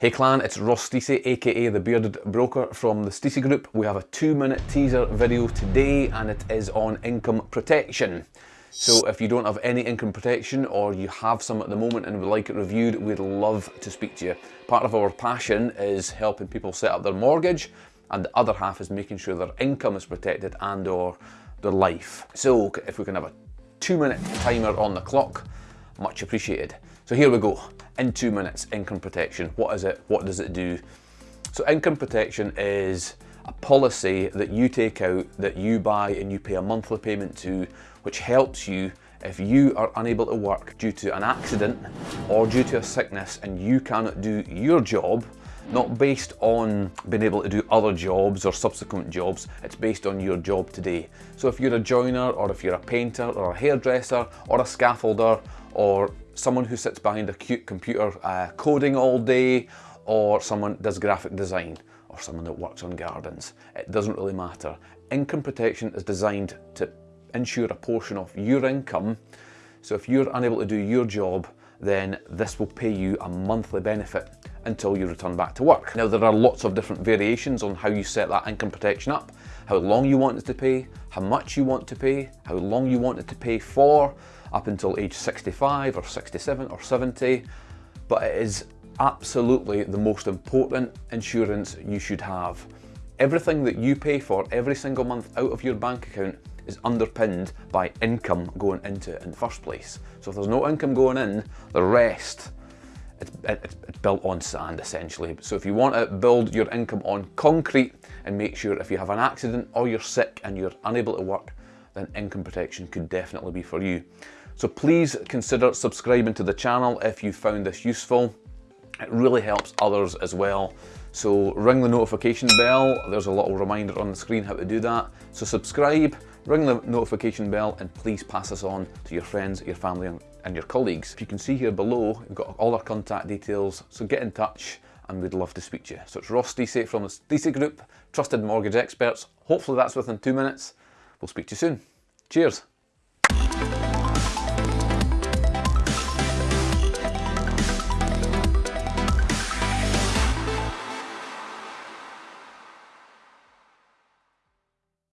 Hey clan, it's Ross Stacey, aka The Bearded Broker from the Stacey Group. We have a two minute teaser video today and it is on income protection. So if you don't have any income protection or you have some at the moment and would like it reviewed, we'd love to speak to you. Part of our passion is helping people set up their mortgage and the other half is making sure their income is protected and or their life. So if we can have a two minute timer on the clock, much appreciated. So here we go, in two minutes, income protection. What is it, what does it do? So income protection is a policy that you take out, that you buy and you pay a monthly payment to, which helps you if you are unable to work due to an accident or due to a sickness and you cannot do your job, not based on being able to do other jobs or subsequent jobs, it's based on your job today. So if you're a joiner or if you're a painter or a hairdresser or a scaffolder or someone who sits behind a cute computer uh, coding all day or someone does graphic design or someone that works on gardens, it doesn't really matter. Income protection is designed to ensure a portion of your income so if you're unable to do your job, then this will pay you a monthly benefit until you return back to work. Now there are lots of different variations on how you set that income protection up, how long you want it to pay, how much you want to pay, how long you want it to pay for, up until age 65 or 67 or 70, but it is absolutely the most important insurance you should have. Everything that you pay for every single month out of your bank account is underpinned by income going into it in the first place. So if there's no income going in, the rest, it's, it's, built on sand essentially. So if you want to build your income on concrete and make sure if you have an accident or you're sick and you're unable to work, then income protection could definitely be for you. So please consider subscribing to the channel if you found this useful. It really helps others as well. So ring the notification bell. There's a little reminder on the screen how to do that. So subscribe, ring the notification bell and please pass this on to your friends, your family and your colleagues. If you can see here below, we've got all our contact details. So get in touch and we'd love to speak to you. So it's Ross Stacey from the Stacey Group, trusted mortgage experts. Hopefully that's within two minutes. We'll speak to you soon. Cheers.